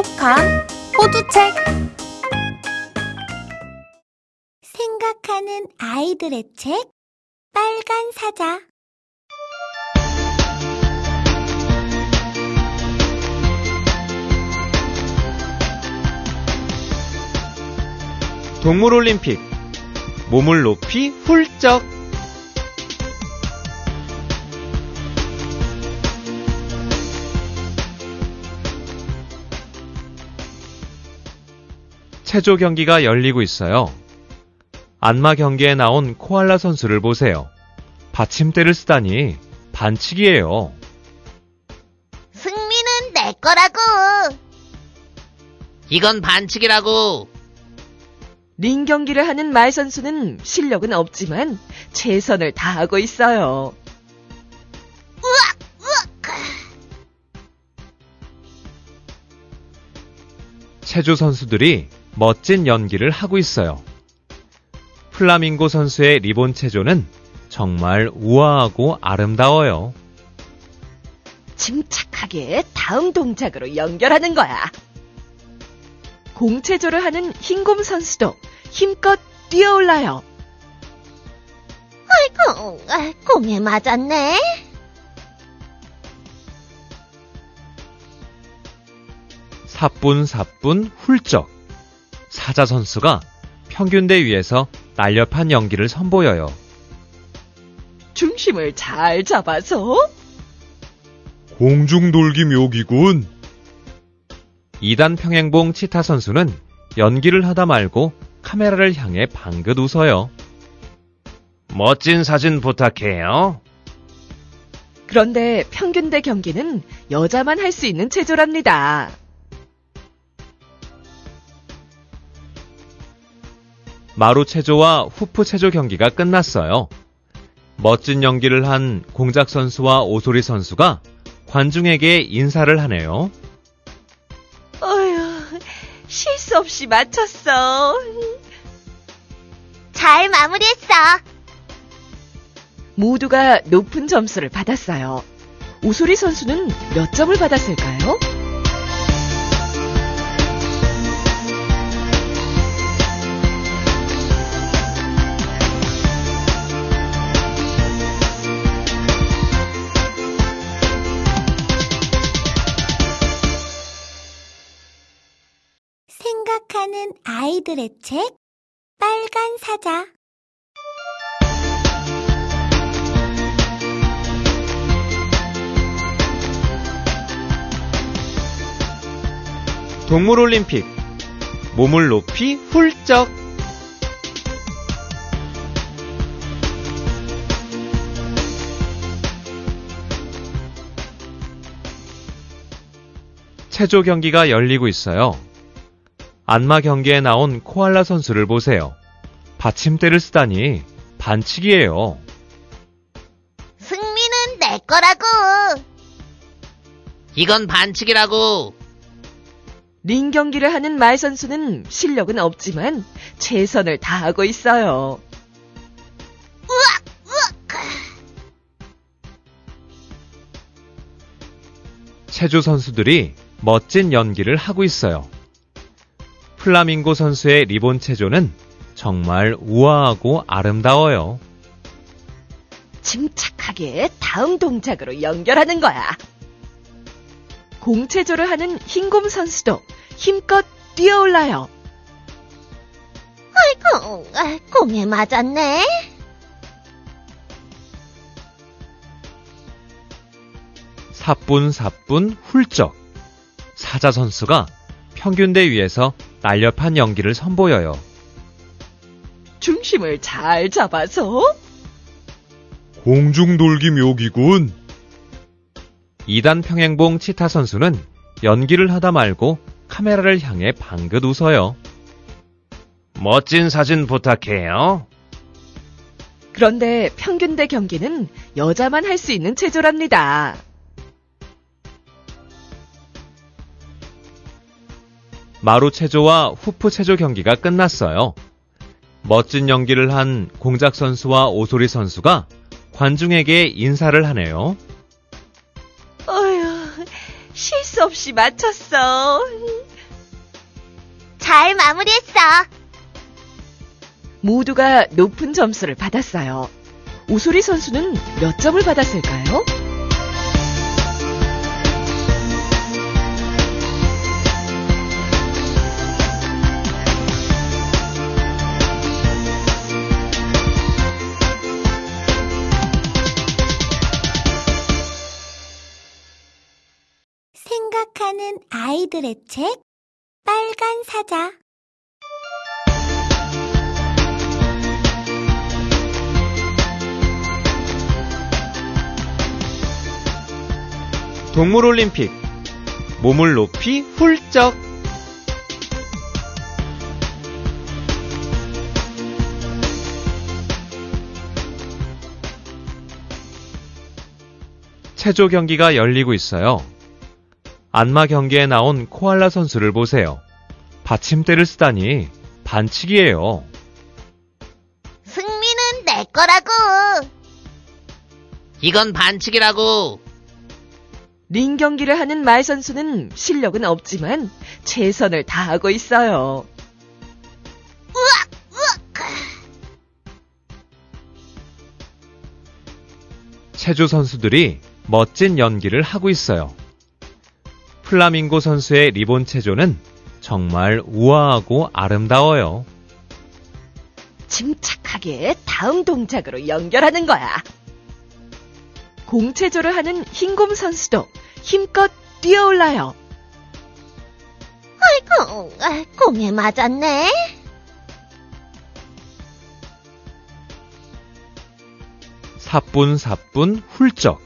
똑똑한 호두책. 생각하는 아이들의 책 빨간 사자. 동물올림픽. 몸을 높이 훌쩍 체조 경기가 열리고 있어요. 안마 경기에 나온 코알라 선수를 보세요. 받침대를 쓰다니 반칙이에요. 승리는 내 거라고 이건 반칙이라고. 링 경기를 하는 말 선수는 실력은 없지만 최선을 다하고 있어요. 체조 선수들이 멋진 연기를 하고 있어요. 플라밍고 선수의 리본 체조는 정말 우아하고 아름다워요. 침착하게 다음 동작으로 연결하는 거야. 공체조를 하는 흰곰 선수도 힘껏 뛰어올라요. 아이고 아, 공에 맞았네 사뿐사뿐 훌쩍 사자 선수가 평균대 위에서 날렵한 연기를 선보여요. 중심을 잘 잡아서 공중돌기 묘기군. 2단 평행봉 치타 선수는 연기를 하다 말고 카메라를 향해 방긋 웃어요. 멋진 사진 부탁해요. 그런데 평균대 경기는 여자만 할 수 있는 체조랍니다. 마루 체조와 후프 체조 경기가 끝났어요. 멋진 연기를 한 공작 선수와 오소리 선수가 관중에게 인사를 하네요. 어휴, 실수 없이 맞췄어. 잘 마무리했어 모두가 높은 점수를 받았어요. 오소리 선수는 몇 점을 받았을까요? 아이들의 책 빨간 사자. 동물올림픽. 몸을 높이 훌쩍. 체조 경기가 열리고 있어요. 안마 경기에 나온 코알라 선수를 보세요. 받침대를 쓰다니 반칙이에요. 승리는 내 거라고 이건 반칙이라고. 링 경기를 하는 말 선수는 실력은 없지만 최선을 다하고 있어요. 체조 선수들이 멋진 연기를 하고 있어요. 플라밍고 선수의 리본 체조는 정말 우아하고 아름다워요. 침착하게 다음 동작으로 연결하는 거야. 공체조를 하는 흰곰 선수도 힘껏 뛰어올라요. 아이고 아, 공에 맞았네 사뿐사뿐 훌쩍 사자 선수가 평균대 위에서 날렵한 연기를 선보여요. 중심을 잘 잡아서 공중돌기 묘기군. 2단 평행봉 치타 선수는 연기를 하다 말고 카메라를 향해 방긋 웃어요. 멋진 사진 부탁해요. 그런데 평균 대 경기는 여자만 할 수 있는 체조랍니다. 마루 체조와 후프 체조 경기가 끝났어요. 멋진 연기를 한 공작 선수와 오소리 선수가 관중에게 인사를 하네요. 어휴, 실수 없이 맞췄어. 잘 마무리했어. 모두가 높은 점수를 받았어요. 오소리 선수는 몇 점을 받았을까요? 생각하는 아이들의 책 빨간 사자 동물 올림픽. 몸을 높이 훌쩍. 체조 경기가 열리고 있어요. 안마 경기에 나온 코알라 선수를 보세요. 받침대를 쓰다니 반칙이에요. 승리는 내 거라고. 이건 반칙이라고. 링 경기를 하는 말 선수는 실력은 없지만 최선을 다하고 있어요. 체조 선수들이 멋진 연기를 하고 있어요. 플라밍고 선수의 리본 체조는 정말 우아하고 아름다워요. 침착하게 다음 동작으로 연결하는 거야. 공체조를 하는 흰곰 선수도 힘껏 뛰어올라요. 아이고, 아, 공에 맞았네. 사뿐사뿐 훌쩍.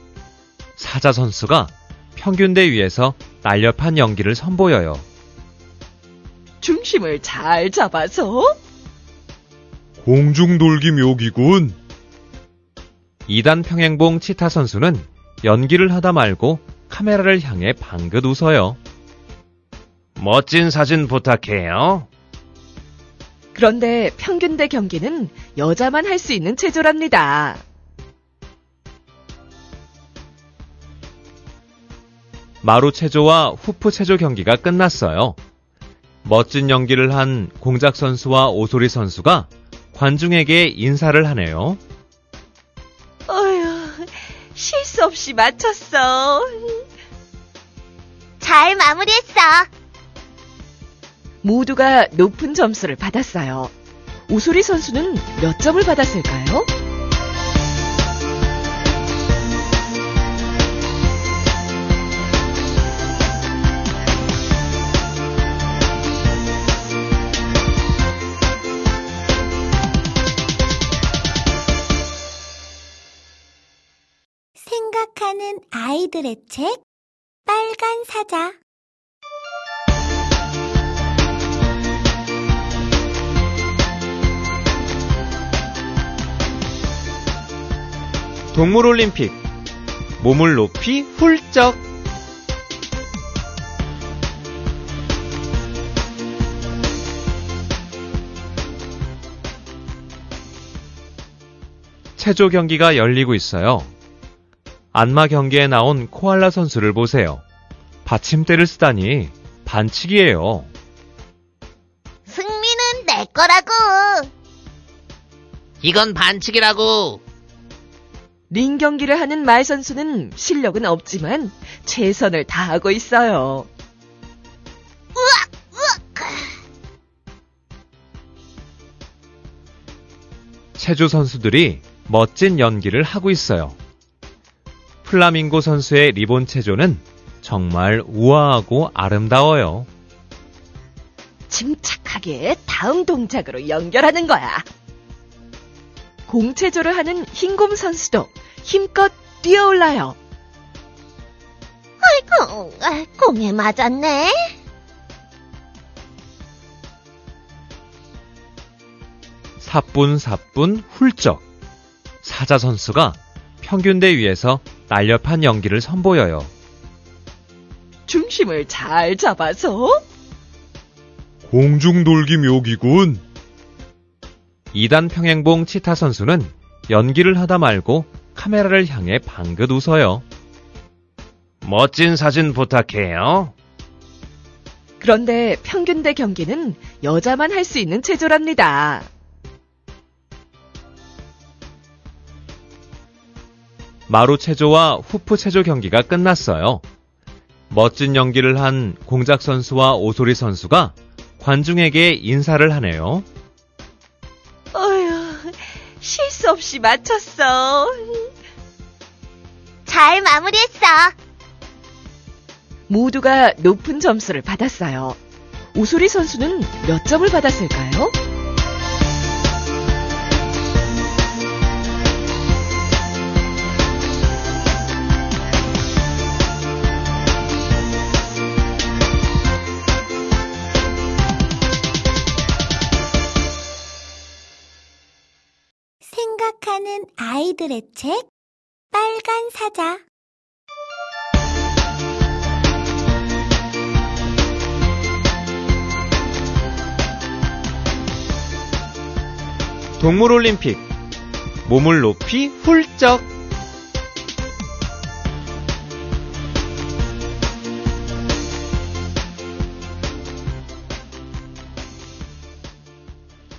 사자 선수가 평균대 위에서 날렵한 연기를 선보여요. 중심을 잘 잡아서 공중돌기 묘기군. 2단 평행봉 치타 선수는 연기를 하다 말고 카메라를 향해 방긋 웃어요. 멋진 사진 부탁해요. 그런데 평균대 경기는 여자만 할 수 있는 체조랍니다. 마루 체조와 후프 체조 경기가 끝났어요. 멋진 연기를 한 공작 선수와 오소리 선수가 관중에게 인사를 하네요. 어휴, 실수 없이 맞췄어. 잘 마무리했어. 모두가 높은 점수를 받았어요. 오소리 선수는 몇 점을 받았을까요? 생각하는 아이들의 책 빨간 사자 동물 올림픽. 몸을 높이 훌쩍. 체조 경기가 열리고 있어요. 안마 경기에 나온 코알라 선수를 보세요. 받침대를 쓰다니 반칙이에요. 승리는 내 거라고. 이건 반칙이라고. 링 경기를 하는 말 선수는 실력은 없지만 최선을 다하고 있어요. 체조 선수들이 멋진 연기를 하고 있어요. 플라밍고 선수의 리본 체조는 정말 우아하고 아름다워요. 침착하게 다음 동작으로 연결하는 거야. 공체조를 하는 흰곰 선수도 힘껏 뛰어올라요. 아이고, 아, 공에 맞았네. 사뿐사뿐 훌쩍. 사자 선수가 평균대 위에서 날렵한 연기를 선보여요. 중심을 잘 잡아서 공중돌기 묘기군. 2단 평행봉 치타 선수는 연기를 하다 말고 카메라를 향해 방긋 웃어요. 멋진 사진 부탁해요. 그런데 평균 대 경기는 여자만 할 수 있는 체조랍니다. 마루 체조와 후프 체조 경기가 끝났어요. 멋진 연기를 한 공작 선수와 오소리 선수가 관중에게 인사를 하네요. 어휴, 실수 없이 맞췄어. 잘 마무리했어. 모두가 높은 점수를 받았어요. 오소리 선수는 몇 점을 받았을까요? 아이들의 책 빨간 사자 동물올림픽. 몸을 높이 훌쩍.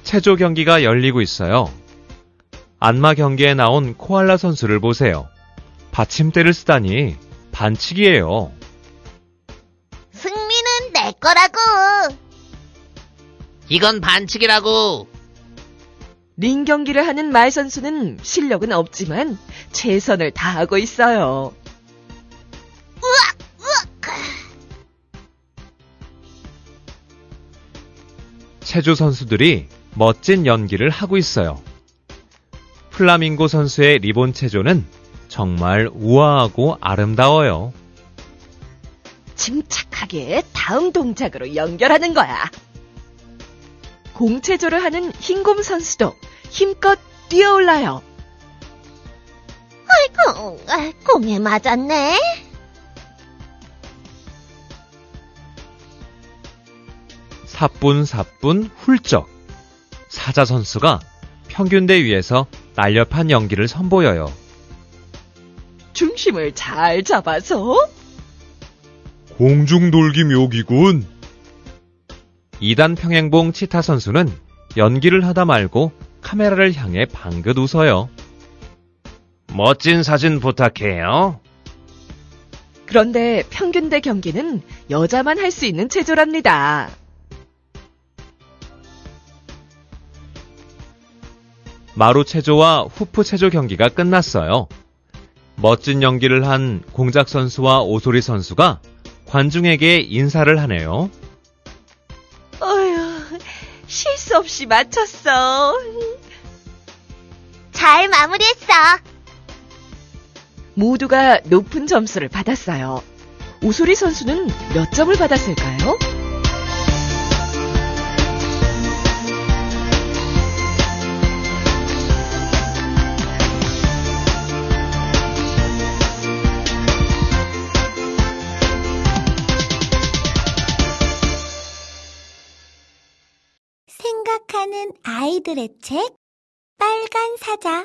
체조 경기가 열리고 있어요. 안마 경기에 나온 코알라 선수를 보세요. 받침대를 쓰다니 반칙이에요. 승리는 내 거라고. 이건 반칙이라고. 링 경기를 하는 말 선수는 실력은 없지만 최선을 다하고 있어요. 체조 선수들이 멋진 연기를 하고 있어요. 플라밍고 선수의 리본 체조는 정말 우아하고 아름다워요. 침착하게 다음 동작으로 연결하는 거야. 공체조를 하는 흰곰 선수도 힘껏 뛰어올라요. 어, 아, 공에 맞았네. 사뿐사뿐 훌쩍. 사자 선수가 평균대 위에서 날렵한 연기를 선보여요. 중심을 잘 잡아서 공중돌기 묘기군. 2단 평행봉 치타 선수는 연기를 하다 말고 카메라를 향해 방긋 웃어요. 멋진 사진 부탁해요. 그런데 평균대 경기는 여자만 할 수 있는 체조랍니다. 마루 체조와 후프 체조 경기가 끝났어요. 멋진 연기를 한 공작 선수와 오소리 선수가 관중에게 인사를 하네요. 어휴, 실수 없이 맞췄어. 잘 마무리했어. 모두가 높은 점수를 받았어요. 오소리 선수는 몇 점을 받았을까요? 생각하는 아이들의 책 빨간 사자